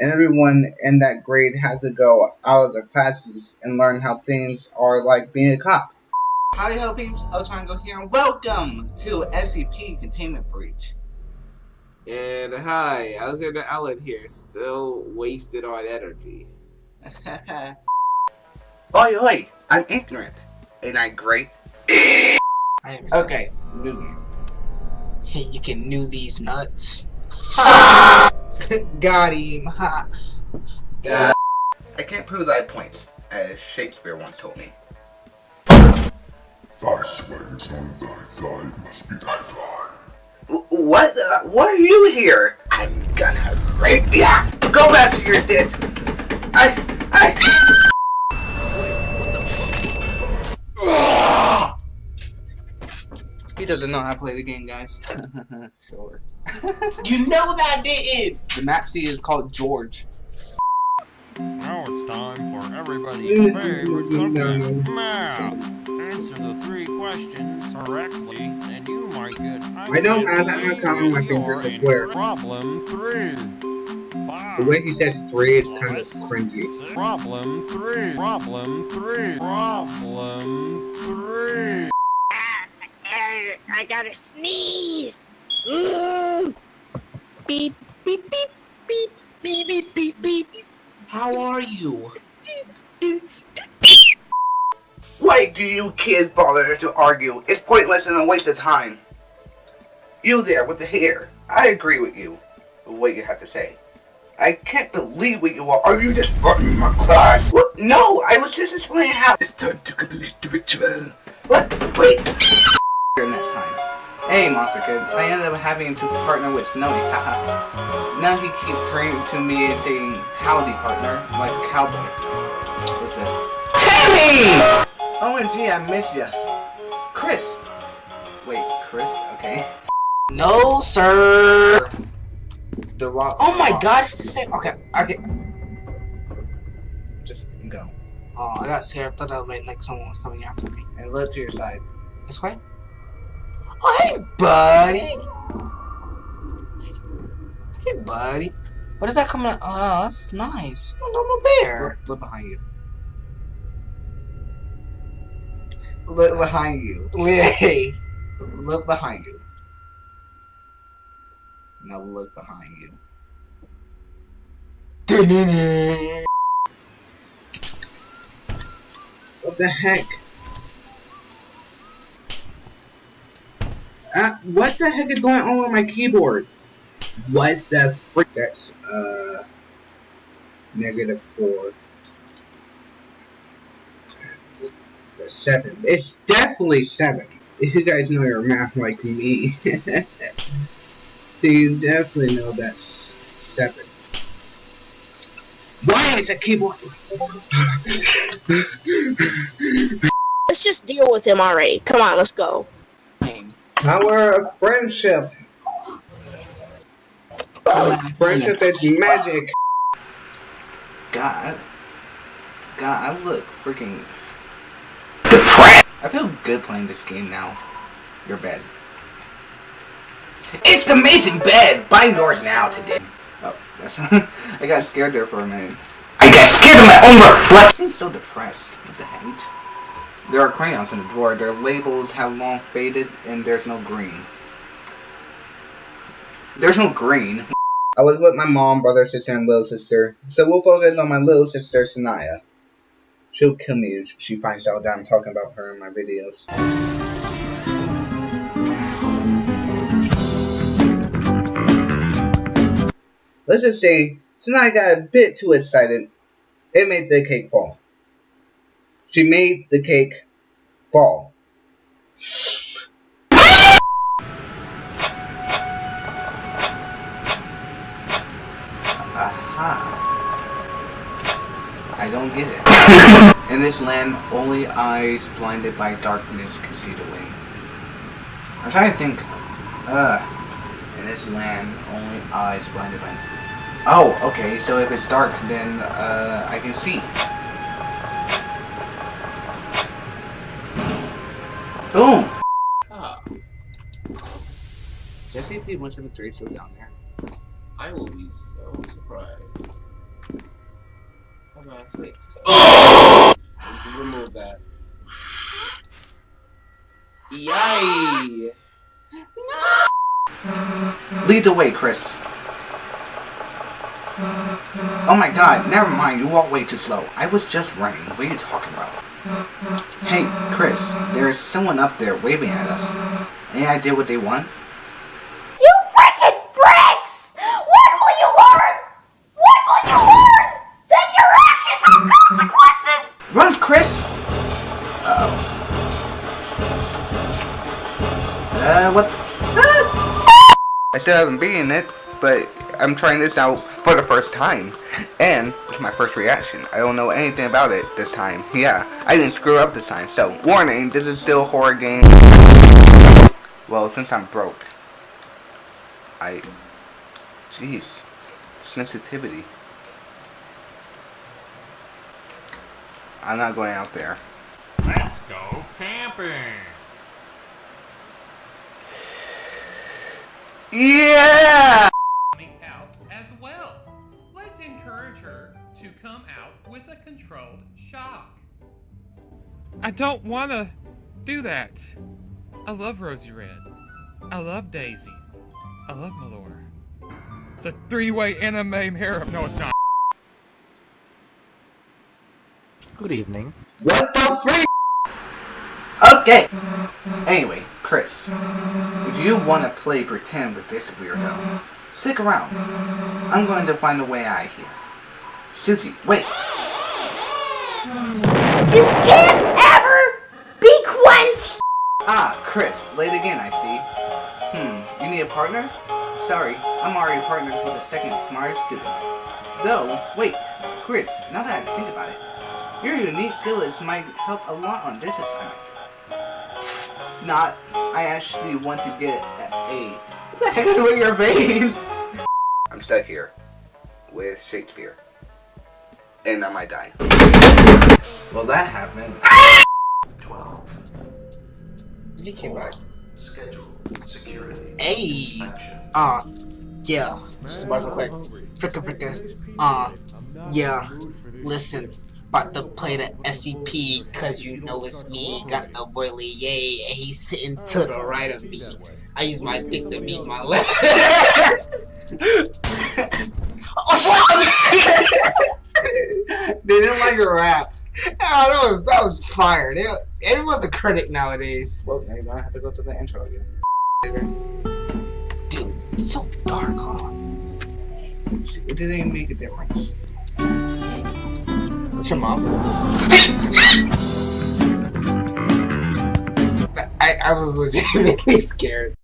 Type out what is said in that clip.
and everyone in that grade had to go out of their classes and learn how things are like being a cop. Hi, howdy ho peeps, Ochango here, and welcome to SCP Containment Breach. And hi, Alexander Allen here, still wasted on energy. oi oi, I'm ignorant. Ain't I great? I am okay, new game. Hey, you can new these nuts. Got him. Ha. I can't prove thy points, as Shakespeare once told me. Thy swears on thy thigh must be thy thigh. What? Uh, what are you here? I'm gonna rape ya! Go back to your ditch! I... I... He doesn't know how to play the game, guys. sure. You know that didn't! The map seed is called George. Now it's time for everybody's favorite mm-hmm. subject, math. Answer the three questions correctly, and you might get. I know math, I'm not counting my fingers, I swear. Problem three. Five. The way he says three is kind of Six. cringy. Problem three. Problem three. Problem three. I gotta sneeze. Ugh. Beep, beep, beep, beep, beep, beep, beep, beep. How are you? Why do you kids bother to argue? It's pointless and a waste of time. You there with the hair. I agree with you. What you have to say. I can't believe what you are. Are you just running my class? What? No, I was just explaining how. It's time to complete the ritual. What? Wait. Next time. Hey, Monster Kid. I ended up having to partner with Snowy. Haha. now he keeps turning to me and saying, "Howdy, partner," like a cowboy. What's this? Tammy! OMG, I miss ya. Chris. Wait, Chris? Okay. No, sir. The rock. Oh my god, it's the same. Okay, okay. Just go. Oh, I got scared. I thought that meant like someone was coming after me. And look to your side. This way? Oh, hey, buddy. Hey, buddy. What is that coming? Oh, that's nice. A normal bear. Look, look behind you. Look behind you. Hey. Look behind you. Now look behind you. What the heck? Uh, what the heck is going on with my keyboard? What the frick? That's, uh, negative four. Seven. It's definitely seven. If you guys know your math like me, then you definitely know that's seven. Why is a keyboard? Let's just deal with him already. Come on, let's go. Power of friendship. Friendship is magic. God. God, I look freaking depressed. I feel good playing this game now. Your bed. It's the amazing bed. Buy yours now today. Oh, that's. I got scared there for a minute. I got scared of my own reflection. I'm so depressed. What the heck? There are crayons in the drawer. Their labels have long faded, and there's no green. There's no green. I was with my mom, brother, sister, and little sister, so we'll focus on my little sister, Sanaya. She'll kill me if she finds out that I'm talking about her in my videos. Let's just say Sanaya got a bit too excited. It made the cake fall. She made the cake fall. Aha. I don't get it. In this land, only eyes blinded by darkness can see the way. I'm trying to think. Uh, in this land, only eyes blinded by. Oh, okay. So if it's dark, then uh, I can see. Boom. Ah, SCP-173 still down there. I will be so surprised. automatically. Remove that. Yay! No! Lead the way, Kris. Oh my god, never mind, you walk way too slow. I was just running. What are you talking about? Hey, Kris, there's someone up there waving at us. Any idea what they want? You freaking freaks! When will you learn? When will you learn that your actions have consequences? Run, Kris! Uh-oh. Uh, what? Ah! I still haven't beaten it, but I'm trying this out for the first time. And my first reaction. I don't know anything about it this time. Yeah, I didn't screw up this time. So, warning, this is still a horror game. Well, since I'm broke. I... Jeez. Sensitivity. I'm not going out there. Let's go camping. Yeah! To come out with a controlled shock. I don't want to do that. I love Rosie Red. I love Daisy. I love Malora. It's a three-way anime harem. No, it's not. Good evening. What the freak? Okay. Anyway, Kris, if you want to play pretend with this weirdo, stick around. I'm going to find a way out of here. Susie, wait. Just can't ever be quenched. Ah, Kris, late again, I see. Hmm, you need a partner? Sorry, I'm already partners with the second smartest student. Though, wait, Kris, now that I think about it, your unique skills might help a lot on this assignment. Not, I actually want to get an A. What the heck is with your face? I'm stuck here with Shakespeare. And I might die. Well, that happened. 12. He came back. Schedule security. Hey! Action. Uh, yeah. Just about real quick. Fricka fricka. Uh, yeah. Listen. About to play the SCP, cause you know it's me. Got the boy Lee Yay, and he's sitting to the right of me. I use my dick to beat my left. they didn't like a rap. Oh, that was that was fire. They, everyone's a critic nowadays. Well, now you're gonna have to go to the intro again. Dude, it's so dark, huh? See, It didn't even make a difference. What's your mom? I, I was legitimately scared.